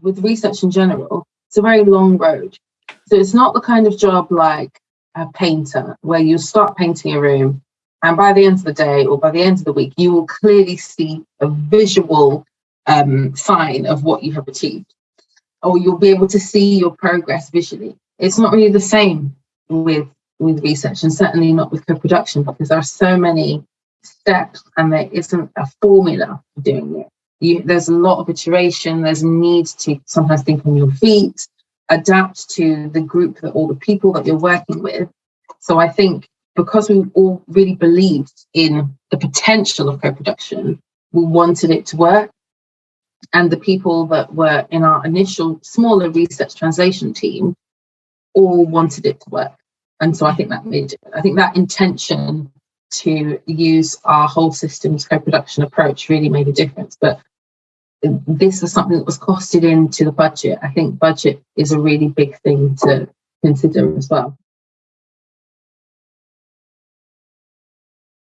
with research in general, it's a very long road. So it's not the kind of job like a painter where you start painting a room and by the end of the day or by the end of the week, you will clearly see a visual um, sign of what you have achieved or you'll be able to see your progress visually. It's not really the same with with research and certainly not with co-production because there are so many steps and there isn't a formula for doing it. You, there's a lot of iteration, there's a need to sometimes think on your feet, adapt to the group that all the people that you're working with. So I think because we all really believed in the potential of co-production, we wanted it to work. And the people that were in our initial smaller research translation team all wanted it to work. And so I think that made, I think that intention to use our whole systems co-production approach really made a difference. But this was something that was costed into the budget. I think budget is a really big thing to consider as well.